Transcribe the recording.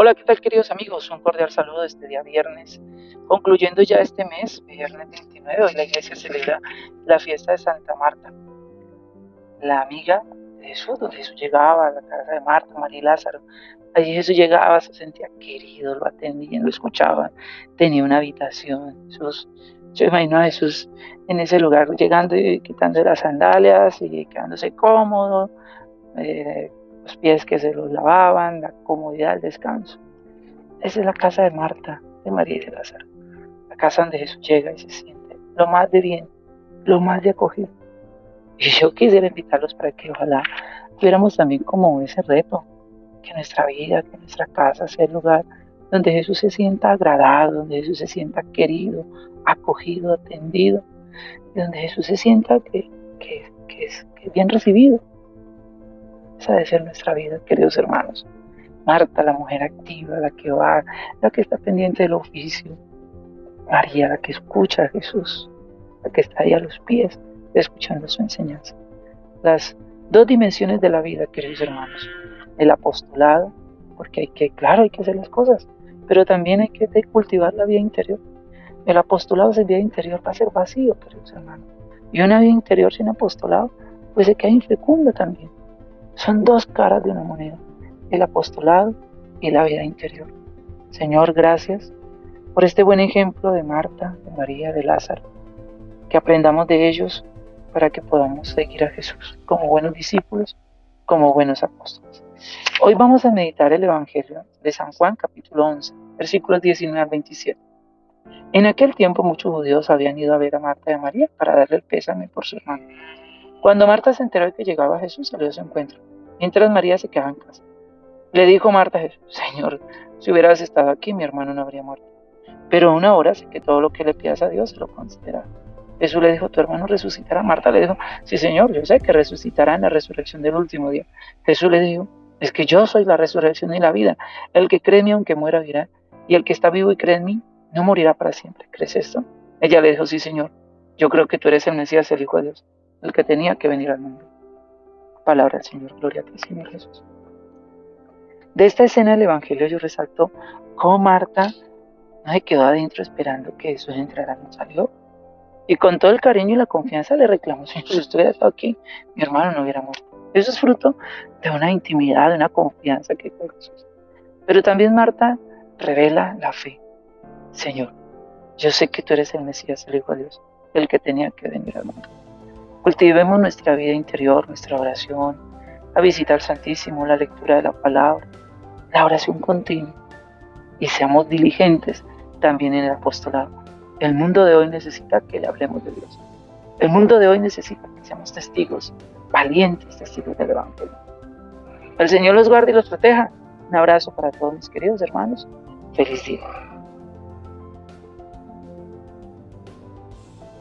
Hola, ¿qué tal queridos amigos? Un cordial saludo este día viernes. Concluyendo ya este mes, viernes 29, hoy la iglesia celebra la fiesta de Santa Marta, la amiga de Jesús, donde Jesús llegaba a la casa de Marta, María y Lázaro. Allí Jesús llegaba, se sentía querido, lo atendían, lo escuchaban, tenía una habitación. Jesús, yo imagino a Jesús en ese lugar llegando y quitando las sandalias y quedándose cómodo, eh, los pies que se los lavaban, la comodidad, el descanso. Esa es la casa de Marta, de María y de Lázaro. La casa donde Jesús llega y se siente lo más de bien, lo más de acogido. Y yo quisiera invitarlos para que ojalá tuviéramos también como ese reto, que nuestra vida, que nuestra casa sea el lugar donde Jesús se sienta agradado, donde Jesús se sienta querido, acogido, atendido, y donde Jesús se sienta que, que, que es bien recibido. Esa debe ser nuestra vida, queridos hermanos. Marta, la mujer activa, la que va, la que está pendiente del oficio. María, la que escucha a Jesús, la que está ahí a los pies, escuchando su enseñanza. Las dos dimensiones de la vida, queridos hermanos. El apostolado, porque hay que, claro, hay que hacer las cosas, pero también hay que cultivar la vida interior. El apostolado sin vida interior va a ser vacío, queridos hermanos. Y una vida interior sin apostolado, pues se queda infecunda también. Son dos caras de una moneda, el apostolado y la vida interior. Señor, gracias por este buen ejemplo de Marta, de María, de Lázaro, que aprendamos de ellos para que podamos seguir a Jesús como buenos discípulos, como buenos apóstoles. Hoy vamos a meditar el Evangelio de San Juan capítulo 11, versículos 19 al 27. En aquel tiempo muchos judíos habían ido a ver a Marta y a María para darle el pésame por su hermano. Cuando Marta se enteró de que llegaba Jesús, salió a su encuentro, mientras María se quedaba en casa. Le dijo Marta a Jesús, Señor, si hubieras estado aquí, mi hermano no habría muerto. Pero una hora sé que todo lo que le pidas a Dios se lo concederá. Jesús le dijo, tu hermano resucitará. Marta le dijo, sí, Señor, yo sé que resucitará en la resurrección del último día. Jesús le dijo, es que yo soy la resurrección y la vida. El que cree en mí, aunque muera, vivirá. Y el que está vivo y cree en mí, no morirá para siempre. ¿Crees esto? Ella le dijo, sí, Señor, yo creo que tú eres el Mesías, el Hijo de Dios el que tenía que venir al mundo. Palabra del Señor, gloria a ti, Señor Jesús. De esta escena del Evangelio yo resalto cómo Marta no se quedó adentro esperando que Jesús entrara, no salió. Y con todo el cariño y la confianza le reclamó, si usted hubiera estado aquí, mi hermano no hubiera muerto. Eso es fruto de una intimidad, de una confianza que con Jesús. Pero también Marta revela la fe. Señor, yo sé que tú eres el Mesías, el Hijo de Dios, el que tenía que venir al mundo. Cultivemos nuestra vida interior, nuestra oración, a visitar al Santísimo, la lectura de la palabra, la oración continua y seamos diligentes también en el apostolado. El mundo de hoy necesita que le hablemos de Dios. El mundo de hoy necesita que seamos testigos, valientes testigos del Evangelio. El Señor los guarde y los proteja. Un abrazo para todos mis queridos hermanos. Feliz día.